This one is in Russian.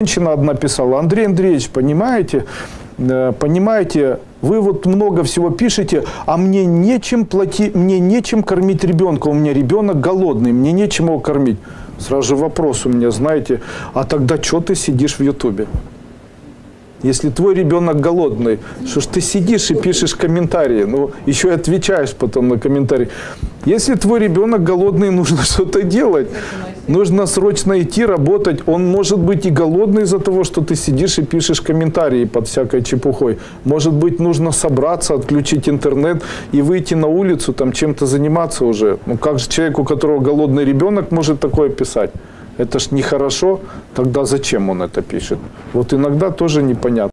Женщина одна писала, Андрей Андреевич, понимаете, э, понимаете, вы вот много всего пишете, а мне нечем платить, мне нечем кормить ребенка, у меня ребенок голодный, мне нечем его кормить. Сразу же вопрос у меня, знаете, а тогда что ты сидишь в Ютубе? Если твой ребенок голодный, что ж ты сидишь и пишешь комментарии, ну, еще и отвечаешь потом на комментарии. Если твой ребенок голодный, нужно что-то делать. Нужно срочно идти работать. Он может быть и голодный из-за того, что ты сидишь и пишешь комментарии под всякой чепухой. Может быть, нужно собраться, отключить интернет и выйти на улицу, там чем-то заниматься уже. Ну, как же человек, у которого голодный ребенок, может такое писать? Это ж нехорошо, тогда зачем он это пишет? Вот иногда тоже непонятно.